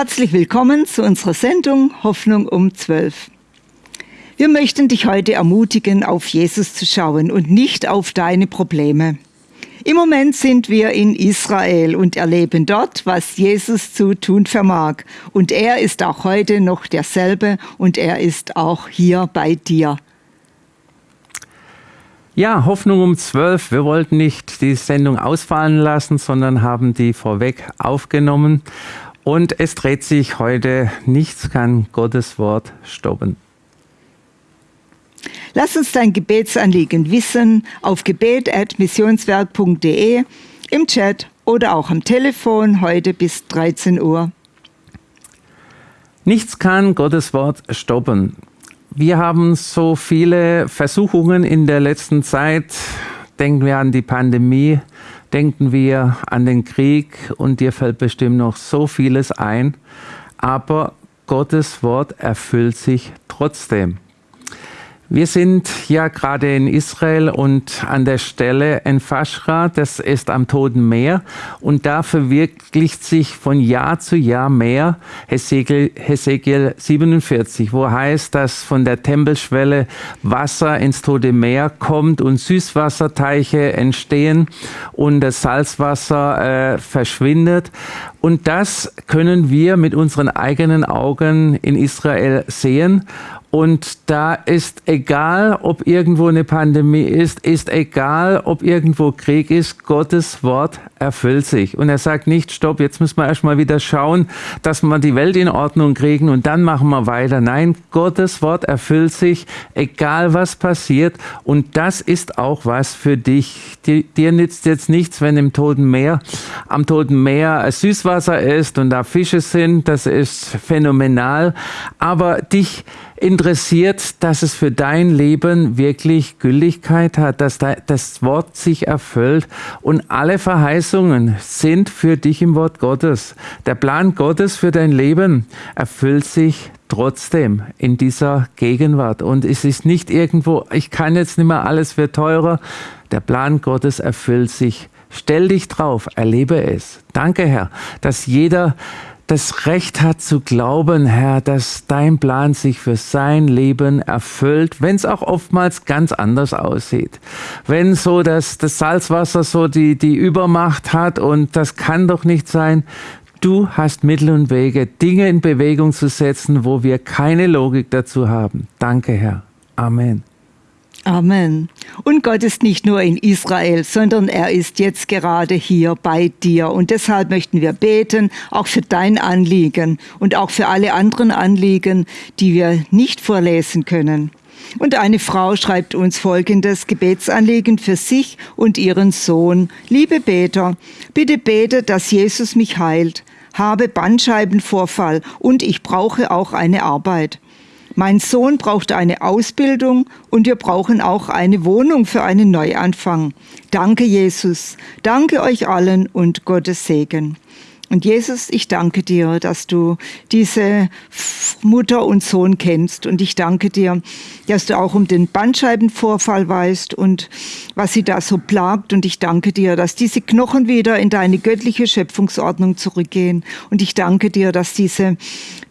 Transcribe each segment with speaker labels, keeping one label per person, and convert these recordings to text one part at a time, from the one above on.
Speaker 1: Herzlich willkommen zu unserer Sendung Hoffnung um 12. Wir möchten dich heute ermutigen, auf Jesus zu schauen und nicht auf deine Probleme. Im Moment sind wir in Israel und erleben dort, was Jesus zu tun vermag. Und er ist auch heute noch derselbe und er ist auch hier bei dir.
Speaker 2: Ja, Hoffnung um 12. Wir wollten nicht die Sendung ausfallen lassen, sondern haben die vorweg aufgenommen. Und es dreht sich heute, nichts kann Gottes Wort stoppen.
Speaker 1: Lass uns dein Gebetsanliegen wissen auf gebet.missionswerk.de, im Chat oder auch am Telefon heute bis 13 Uhr.
Speaker 2: Nichts kann Gottes Wort stoppen. Wir haben so viele Versuchungen in der letzten Zeit. Denken wir an die Pandemie, denken wir an den Krieg und dir fällt bestimmt noch so vieles ein. Aber Gottes Wort erfüllt sich trotzdem. Wir sind ja gerade in Israel und an der Stelle in Fashra, das ist am Toten Meer und da verwirklicht sich von Jahr zu Jahr mehr Hesekiel, Hesekiel 47, wo heißt, dass von der Tempelschwelle Wasser ins Tote Meer kommt und Süßwasserteiche entstehen und das Salzwasser äh, verschwindet. Und das können wir mit unseren eigenen Augen in Israel sehen. Und da ist egal, ob irgendwo eine Pandemie ist, ist egal, ob irgendwo Krieg ist, Gottes Wort erfüllt sich. Und er sagt nicht, stopp, jetzt müssen wir erstmal wieder schauen, dass wir die Welt in Ordnung kriegen und dann machen wir weiter. Nein, Gottes Wort erfüllt sich, egal was passiert. Und das ist auch was für dich. Dir nützt jetzt nichts, wenn im Toten Meer, am Toten Meer Süßwasser ist und da Fische sind. Das ist phänomenal. Aber dich interessiert, dass es für dein Leben wirklich Gültigkeit hat, dass das Wort sich erfüllt und alle Verheißungen sind für dich im Wort Gottes. Der Plan Gottes für dein Leben erfüllt sich trotzdem in dieser Gegenwart und es ist nicht irgendwo, ich kann jetzt nicht mehr, alles wird teurer. Der Plan Gottes erfüllt sich. Stell dich drauf, erlebe es. Danke, Herr, dass jeder das Recht hat zu glauben, Herr, dass dein Plan sich für sein Leben erfüllt, wenn es auch oftmals ganz anders aussieht. Wenn so dass das Salzwasser so die, die Übermacht hat und das kann doch nicht sein. Du hast Mittel und Wege, Dinge in Bewegung zu setzen, wo wir keine Logik dazu haben. Danke, Herr. Amen.
Speaker 1: Amen. Und Gott ist nicht nur in Israel, sondern er ist jetzt gerade hier bei dir. Und deshalb möchten wir beten, auch für dein Anliegen und auch für alle anderen Anliegen, die wir nicht vorlesen können. Und eine Frau schreibt uns folgendes Gebetsanliegen für sich und ihren Sohn. Liebe Beter, bitte bete, dass Jesus mich heilt, habe Bandscheibenvorfall und ich brauche auch eine Arbeit. Mein Sohn braucht eine Ausbildung und wir brauchen auch eine Wohnung für einen Neuanfang. Danke, Jesus. Danke euch allen und Gottes Segen. Und Jesus, ich danke dir, dass du diese Mutter und Sohn kennst. Und ich danke dir, dass du auch um den Bandscheibenvorfall weißt und was sie da so plagt. Und ich danke dir, dass diese Knochen wieder in deine göttliche Schöpfungsordnung zurückgehen. Und ich danke dir, dass diese,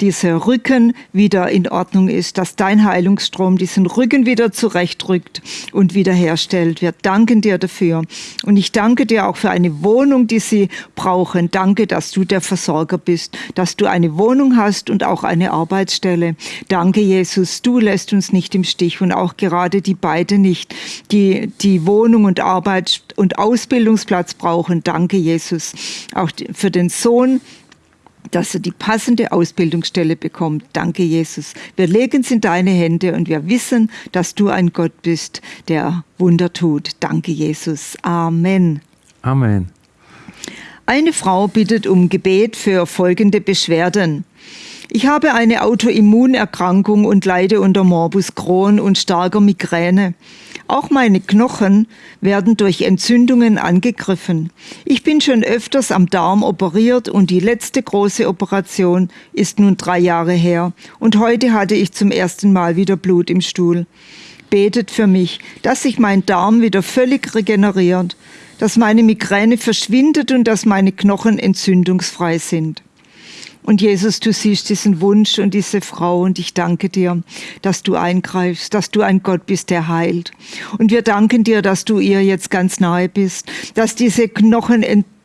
Speaker 1: dieser Rücken wieder in Ordnung ist, dass dein Heilungsstrom diesen Rücken wieder zurechtrückt und wiederherstellt. Wir danken dir dafür. Und ich danke dir auch für eine Wohnung, die sie brauchen. Danke, dass dass du der Versorger bist, dass du eine Wohnung hast und auch eine Arbeitsstelle. Danke, Jesus, du lässt uns nicht im Stich und auch gerade die beiden nicht, die die Wohnung und Arbeit und Ausbildungsplatz brauchen. Danke, Jesus. Auch für den Sohn, dass er die passende Ausbildungsstelle bekommt. Danke, Jesus. Wir legen es in deine Hände und wir wissen, dass du ein Gott bist, der Wunder tut. Danke, Jesus. Amen.
Speaker 2: Amen.
Speaker 1: Eine Frau bittet um Gebet für folgende Beschwerden. Ich habe eine Autoimmunerkrankung und leide unter Morbus Crohn und starker Migräne. Auch meine Knochen werden durch Entzündungen angegriffen. Ich bin schon öfters am Darm operiert und die letzte große Operation ist nun drei Jahre her. Und heute hatte ich zum ersten Mal wieder Blut im Stuhl. Betet für mich, dass sich mein Darm wieder völlig regeneriert dass meine Migräne verschwindet und dass meine Knochen entzündungsfrei sind. Und Jesus, du siehst diesen Wunsch und diese Frau und ich danke dir, dass du eingreifst, dass du ein Gott bist, der heilt. Und wir danken dir, dass du ihr jetzt ganz nahe bist, dass diese Knochen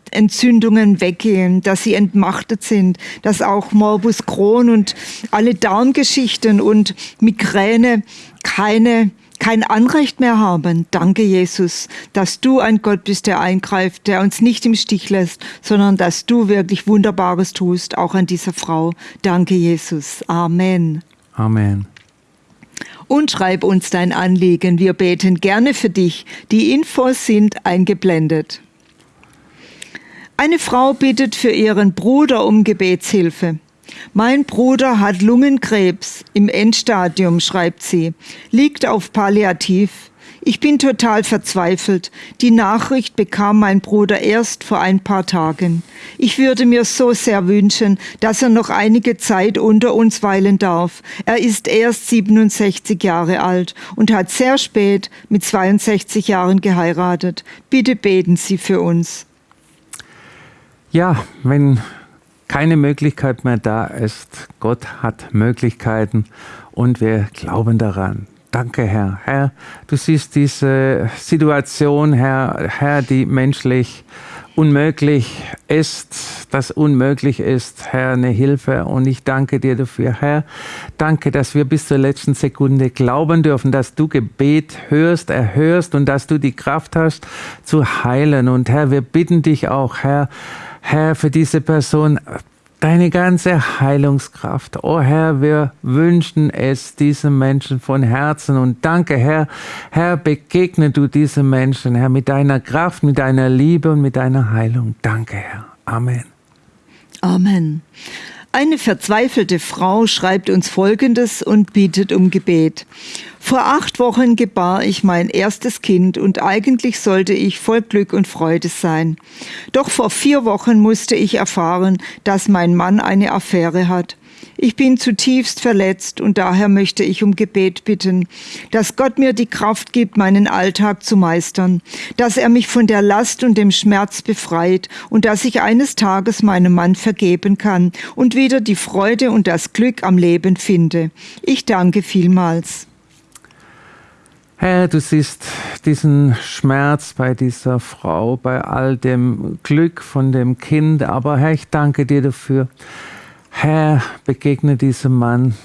Speaker 1: Entzündungen weggehen, dass sie entmachtet sind, dass auch Morbus Crohn und alle Darmgeschichten und Migräne keine kein Anrecht mehr haben. Danke, Jesus, dass du ein Gott bist, der eingreift, der uns nicht im Stich lässt, sondern dass du wirklich Wunderbares tust, auch an dieser Frau. Danke, Jesus. Amen.
Speaker 2: Amen.
Speaker 1: Und schreib uns dein Anliegen. Wir beten gerne für dich. Die Infos sind eingeblendet. Eine Frau bittet für ihren Bruder um Gebetshilfe. Mein Bruder hat Lungenkrebs im Endstadium, schreibt sie, liegt auf Palliativ. Ich bin total verzweifelt. Die Nachricht bekam mein Bruder erst vor ein paar Tagen. Ich würde mir so sehr wünschen, dass er noch einige Zeit unter uns weilen darf. Er ist erst 67 Jahre alt und hat sehr spät mit 62 Jahren geheiratet. Bitte beten Sie für uns.
Speaker 2: Ja, wenn keine Möglichkeit mehr da ist. Gott hat Möglichkeiten und wir glauben daran. Danke, Herr. Herr, du siehst diese Situation, Herr, Herr, die menschlich unmöglich ist, das unmöglich ist, Herr, eine Hilfe. Und ich danke dir dafür, Herr. Danke, dass wir bis zur letzten Sekunde glauben dürfen, dass du Gebet hörst, erhörst und dass du die Kraft hast zu heilen. Und Herr, wir bitten dich auch, Herr, Herr, für diese Person deine ganze Heilungskraft. Oh Herr, wir wünschen es diesen Menschen von Herzen und danke Herr. Herr, begegne du diesen Menschen, Herr, mit deiner Kraft, mit deiner Liebe und mit deiner Heilung. Danke Herr. Amen.
Speaker 1: Amen. Eine verzweifelte Frau schreibt uns Folgendes und bittet um Gebet. Vor acht Wochen gebar ich mein erstes Kind und eigentlich sollte ich voll Glück und Freude sein. Doch vor vier Wochen musste ich erfahren, dass mein Mann eine Affäre hat. Ich bin zutiefst verletzt und daher möchte ich um Gebet bitten, dass Gott mir die Kraft gibt, meinen Alltag zu meistern, dass er mich von der Last und dem Schmerz befreit und dass ich eines Tages meinem Mann vergeben kann und wieder die Freude und das Glück am Leben finde. Ich danke vielmals.
Speaker 2: Herr, du siehst diesen Schmerz bei dieser Frau, bei all dem Glück von dem Kind, aber Herr, ich danke dir dafür, Herr, begegne diesem Mann.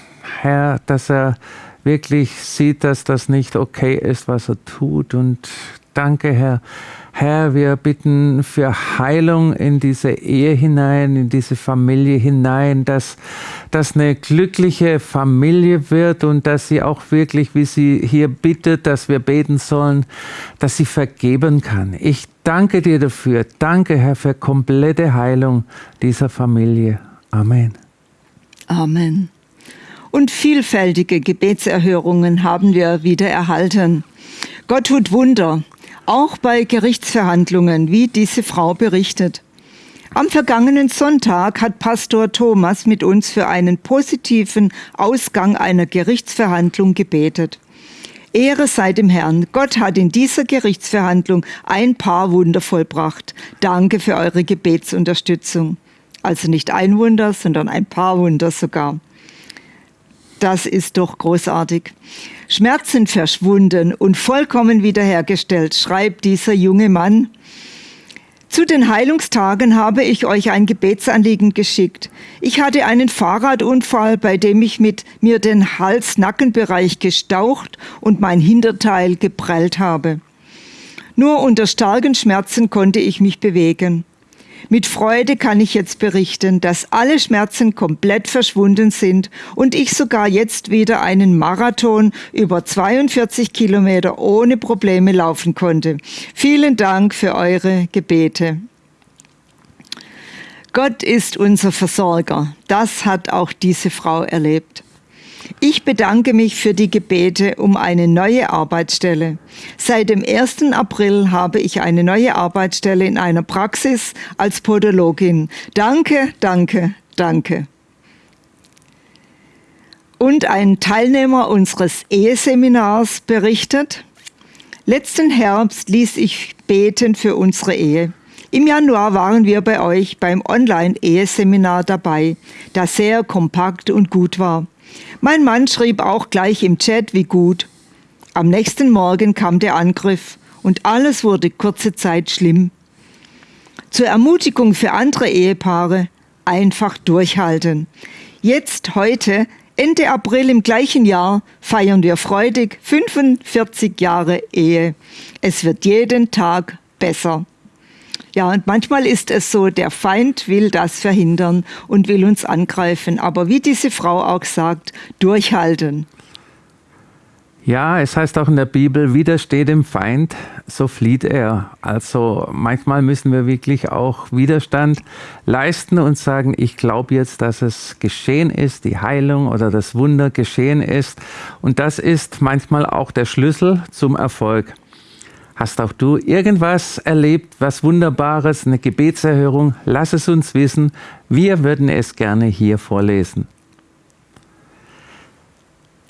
Speaker 2: Herr, dass er wirklich sieht, dass das nicht okay ist, was er tut. Und danke, Herr. Herr, wir bitten für Heilung in diese Ehe hinein, in diese Familie hinein, dass das eine glückliche Familie wird und dass sie auch wirklich, wie sie hier bittet, dass wir beten sollen, dass sie vergeben kann. Ich danke dir dafür. Danke, Herr, für komplette Heilung dieser Familie. Amen.
Speaker 1: Amen. Und vielfältige Gebetserhörungen haben wir wieder erhalten. Gott tut Wunder, auch bei Gerichtsverhandlungen, wie diese Frau berichtet. Am vergangenen Sonntag hat Pastor Thomas mit uns für einen positiven Ausgang einer Gerichtsverhandlung gebetet. Ehre sei dem Herrn. Gott hat in dieser Gerichtsverhandlung ein paar Wunder vollbracht. Danke für eure Gebetsunterstützung. Also nicht ein Wunder, sondern ein paar Wunder sogar. Das ist doch großartig. Schmerzen verschwunden und vollkommen wiederhergestellt, schreibt dieser junge Mann. Zu den Heilungstagen habe ich euch ein Gebetsanliegen geschickt. Ich hatte einen Fahrradunfall, bei dem ich mit mir den Hals-Nackenbereich gestaucht und mein Hinterteil geprellt habe. Nur unter starken Schmerzen konnte ich mich bewegen. Mit Freude kann ich jetzt berichten, dass alle Schmerzen komplett verschwunden sind und ich sogar jetzt wieder einen Marathon über 42 Kilometer ohne Probleme laufen konnte. Vielen Dank für eure Gebete. Gott ist unser Versorger. Das hat auch diese Frau erlebt. Ich bedanke mich für die Gebete um eine neue Arbeitsstelle. Seit dem 1. April habe ich eine neue Arbeitsstelle in einer Praxis als Podologin. Danke, danke, danke. Und ein Teilnehmer unseres Eheseminars berichtet, letzten Herbst ließ ich beten für unsere Ehe. Im Januar waren wir bei euch beim Online-Eheseminar dabei, das sehr kompakt und gut war. Mein Mann schrieb auch gleich im Chat, wie gut. Am nächsten Morgen kam der Angriff und alles wurde kurze Zeit schlimm. Zur Ermutigung für andere Ehepaare einfach durchhalten. Jetzt, heute, Ende April im gleichen Jahr, feiern wir freudig 45 Jahre Ehe. Es wird jeden Tag besser. Ja, und manchmal ist es so, der Feind will das verhindern und will uns angreifen. Aber wie diese Frau auch sagt, durchhalten.
Speaker 2: Ja, es heißt auch in der Bibel, widersteht dem Feind, so flieht er. Also manchmal müssen wir wirklich auch Widerstand leisten und sagen, ich glaube jetzt, dass es geschehen ist, die Heilung oder das Wunder geschehen ist. Und das ist manchmal auch der Schlüssel zum Erfolg. Hast auch du irgendwas erlebt, was Wunderbares, eine Gebetserhörung? Lass es uns wissen. Wir würden es gerne hier vorlesen.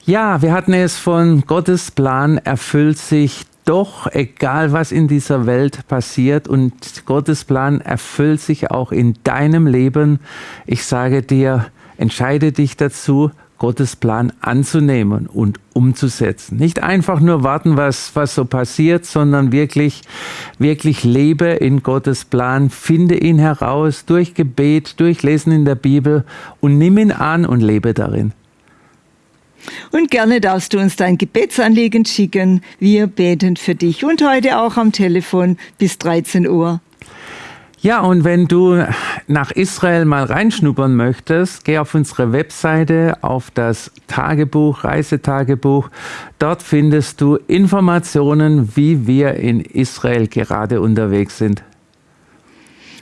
Speaker 2: Ja, wir hatten es von Gottes Plan erfüllt sich doch, egal was in dieser Welt passiert und Gottes Plan erfüllt sich auch in deinem Leben. Ich sage dir, entscheide dich dazu, Gottes Plan anzunehmen und umzusetzen. Nicht einfach nur warten, was, was so passiert, sondern wirklich, wirklich lebe in Gottes Plan, finde ihn heraus durch Gebet, durch Lesen in der Bibel und nimm ihn an und lebe darin.
Speaker 1: Und gerne darfst du uns dein Gebetsanliegen schicken. Wir beten für dich und heute auch am Telefon bis 13 Uhr.
Speaker 2: Ja, und wenn du nach Israel mal reinschnuppern möchtest, geh auf unsere Webseite, auf das Tagebuch, Reisetagebuch. Dort findest du Informationen, wie wir in Israel gerade unterwegs sind.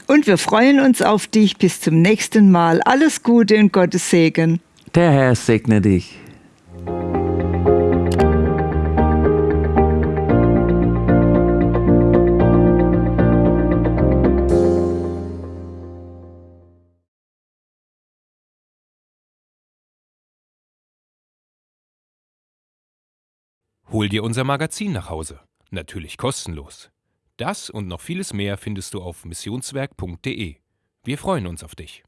Speaker 1: Und wir freuen uns auf dich. Bis zum nächsten Mal. Alles Gute und Gottes Segen.
Speaker 2: Der Herr segne dich.
Speaker 3: Hol dir unser Magazin nach Hause. Natürlich kostenlos. Das und noch vieles mehr findest du auf missionswerk.de. Wir freuen uns auf dich.